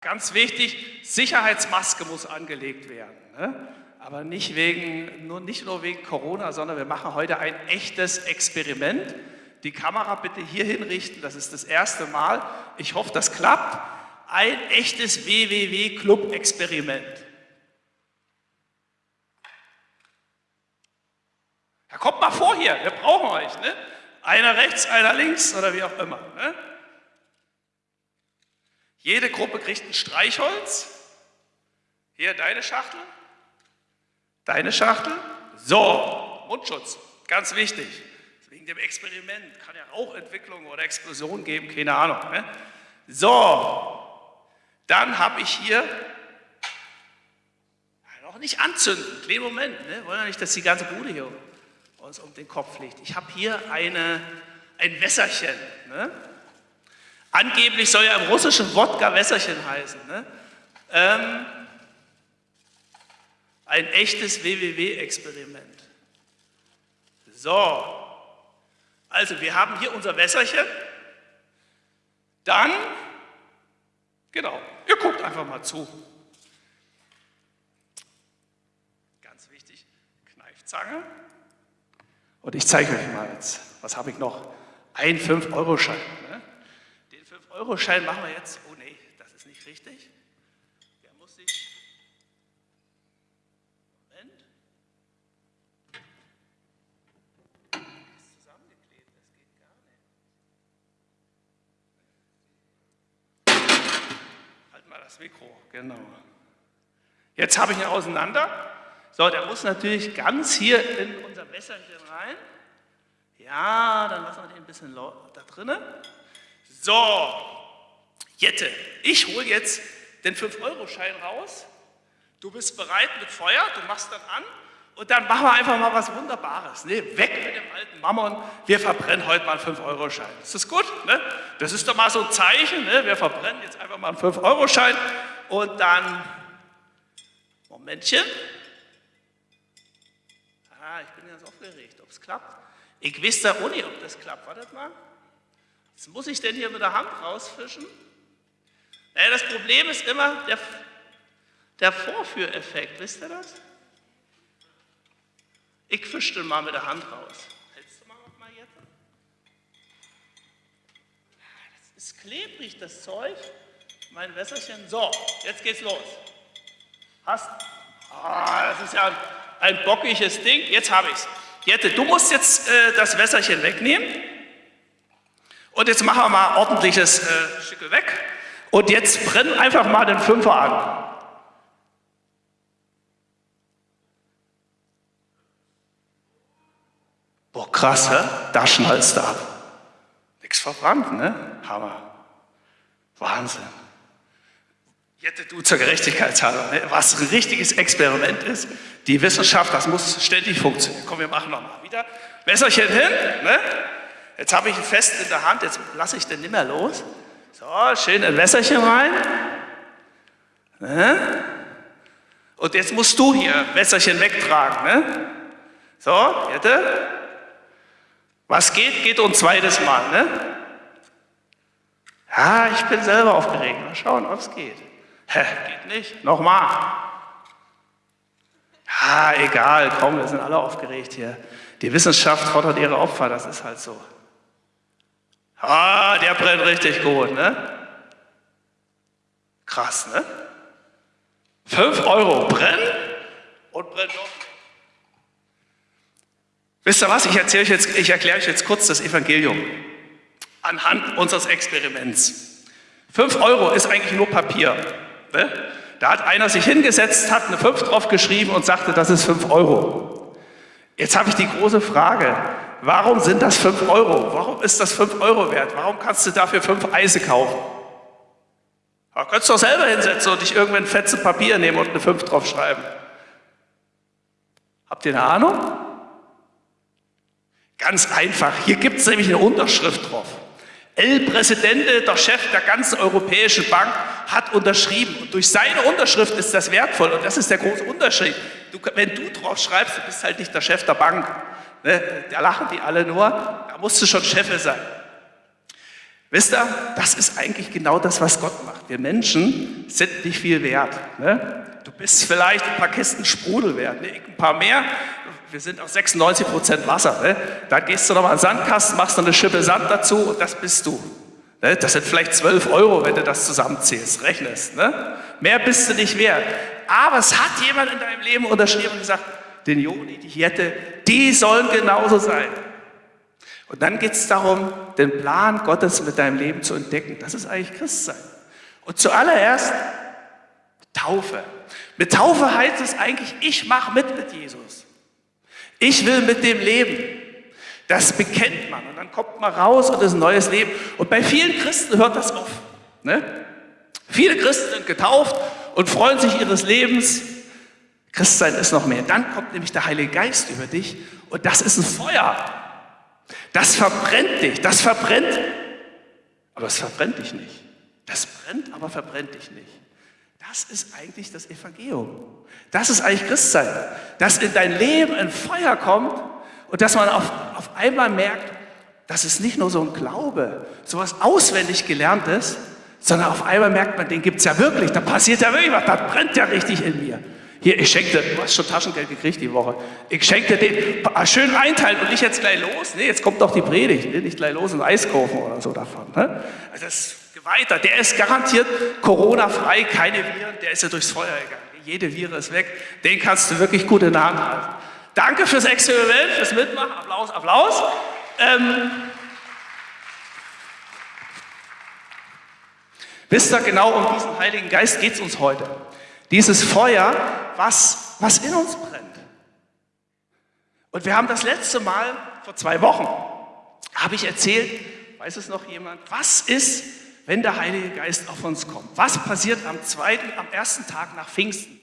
Ganz wichtig, Sicherheitsmaske muss angelegt werden. Ne? Aber nicht, wegen, nur, nicht nur wegen Corona, sondern wir machen heute ein echtes Experiment. Die Kamera bitte hier hinrichten, das ist das erste Mal. Ich hoffe, das klappt. Ein echtes WWW-Club-Experiment. Ja, kommt mal vor hier, wir brauchen euch. Ne? Einer rechts, einer links oder wie auch immer. Ne? Jede Gruppe kriegt ein Streichholz. Hier deine Schachtel. Deine Schachtel. So, Mundschutz, ganz wichtig. Wegen dem Experiment kann ja Rauchentwicklung oder Explosion geben, keine Ahnung. Ne? So, dann habe ich hier noch nicht anzünden, kleinen Moment, ne? wollen ja nicht, dass die ganze Bude hier uns um den Kopf liegt. Ich habe hier eine, ein Wässerchen. Ne? Angeblich soll ja im russischen Wodka Wässerchen heißen. Ne? Ähm, ein echtes WWW-Experiment. So, also wir haben hier unser Wässerchen. Dann, genau, ihr guckt einfach mal zu. Ganz wichtig, Kneifzange. Und ich zeige euch mal jetzt, was habe ich noch? Ein 5-Euro-Schein. Ne? Den 5-Euro-Schein machen wir jetzt, oh nee, das ist nicht richtig. Der muss sich, Moment, das ist zusammengeklebt, das geht gar nicht. Halt mal das Mikro, genau. Jetzt habe ich ihn auseinander. So, der muss natürlich ganz hier in unser Wässerchen rein. Ja, dann lassen wir den ein bisschen da drinnen. So, Jette, ich hole jetzt den 5-Euro-Schein raus. Du bist bereit mit Feuer, du machst dann an und dann machen wir einfach mal was Wunderbares. Ne? Weg mit dem alten Mammon, wir verbrennen heute mal einen 5-Euro-Schein. Ist das gut? Ne? Das ist doch mal so ein Zeichen, ne? wir verbrennen jetzt einfach mal einen 5-Euro-Schein und dann, Momentchen, ich bin ganz aufgeregt, ob es klappt. Ich weiß da nicht, ob das klappt. Wartet mal. Was muss ich denn hier mit der Hand rausfischen? Naja, das Problem ist immer der, der Vorführeffekt. Wisst ihr das? Ich fische den mal mit der Hand raus. Hältst du mal noch mal jetzt? Das ist klebrig, das Zeug. Mein Wässerchen. So, jetzt geht's los. Hast. Ah, das ist ja ein bockiges Ding. Jetzt habe ich es. Jette, du musst jetzt äh, das Wässerchen wegnehmen. Und jetzt machen wir mal ordentliches äh, Schickel weg. Und jetzt brenn einfach mal den Fünfer an. Boah, krass, hä? da schnallst du ab. Nichts verbrannt, ne? Hammer. Wahnsinn. Jette, du zur Gerechtigkeitshalber, ne? was ein richtiges Experiment ist. Die Wissenschaft, das muss ständig funktionieren. Komm, wir machen nochmal wieder. Messerchen hin. Ne? Jetzt habe ich ihn fest in der Hand, jetzt lasse ich den nimmer los. So, schön ein Messerchen rein. Ne? Und jetzt musst du hier Messerchen wegtragen. Ne? So, Jette. Was geht, geht ein zweites Mal. Ne? Ja, ich bin selber aufgeregt. Mal schauen, ob es geht. Hä, geht nicht. Nochmal. Ja, egal, komm, wir sind alle aufgeregt hier. Die Wissenschaft fordert ihre Opfer, das ist halt so. Ah, der brennt richtig gut, ne? Krass, ne? Fünf Euro brennen und brennt noch. Wisst ihr was? Ich, erzähle ich erkläre euch jetzt kurz das Evangelium anhand unseres Experiments. Fünf Euro ist eigentlich nur Papier. Ne? Da hat einer sich hingesetzt, hat eine 5 drauf geschrieben und sagte, das ist 5 Euro. Jetzt habe ich die große Frage, warum sind das 5 Euro? Warum ist das 5 Euro wert? Warum kannst du dafür 5 Eise kaufen? Da könntest du doch selber hinsetzen und dich irgendwann fetze Papier nehmen und eine 5 drauf schreiben. Habt ihr eine Ahnung? Ganz einfach, hier gibt es nämlich eine Unterschrift drauf. El Presidente, der Chef der ganzen Europäischen Bank, hat unterschrieben. Und durch seine Unterschrift ist das wertvoll. Und das ist der große Unterschied. Du, wenn du drauf schreibst, du bist halt nicht der Chef der Bank. Ne? Da lachen die alle nur. Da musst du schon Chef sein. Wisst ihr, das ist eigentlich genau das, was Gott macht. Wir Menschen sind nicht viel wert. Ne? Du bist vielleicht ein paar Kisten Sprudel wert, ne? ein paar mehr. Wir sind auch 96 Prozent Wasser. Ne? Da gehst du nochmal an den Sandkasten, machst noch eine Schippe Sand dazu und das bist du. Ne? Das sind vielleicht 12 Euro, wenn du das zusammenzählst, rechnest. Ne? Mehr bist du nicht wert. Aber es hat jemand in deinem Leben unterschrieben und gesagt, den Joni, die Jette, die sollen genauso sein. Und dann geht es darum, den Plan Gottes mit deinem Leben zu entdecken. Das ist eigentlich Christsein. Und zuallererst Taufe. Mit Taufe heißt es eigentlich, ich mache mit mit Jesus. Ich will mit dem leben. Das bekennt man und dann kommt man raus und ist ein neues Leben. Und bei vielen Christen hört das auf. Ne? Viele Christen sind getauft und freuen sich ihres Lebens. Christsein ist noch mehr. Dann kommt nämlich der Heilige Geist über dich und das ist ein Feuer. Das verbrennt dich, das verbrennt, aber es verbrennt dich nicht. Das brennt, aber verbrennt dich nicht. Das ist eigentlich das Evangelium. Das ist eigentlich Christsein. Dass in dein Leben ein Feuer kommt und dass man auf, auf einmal merkt, das ist nicht nur so ein Glaube, sowas auswendig gelerntes, sondern auf einmal merkt man, den gibt es ja wirklich, da passiert ja wirklich was, das brennt ja richtig in mir. Hier, ich schenke dir, du hast schon Taschengeld gekriegt die Woche. Ich schenke dir den ah, schön einteilen und nicht jetzt gleich los. Nee, jetzt kommt doch die Predigt. Nee, nicht gleich los und Eis kaufen oder so davon. Ne? Also das ist weiter. Der ist garantiert Corona-frei, keine Viren. Der ist ja durchs Feuer gegangen. Jede Viren ist weg. Den kannst du wirklich gut in der Hand halten. Danke fürs Experiment, fürs Mitmachen. Applaus, Applaus. Ähm, wisst ihr, genau um diesen Heiligen Geist geht es uns heute. Dieses Feuer, was, was in uns brennt. Und wir haben das letzte Mal, vor zwei Wochen, habe ich erzählt, weiß es noch jemand, was ist, wenn der Heilige Geist auf uns kommt? Was passiert am zweiten, am ersten Tag nach Pfingsten?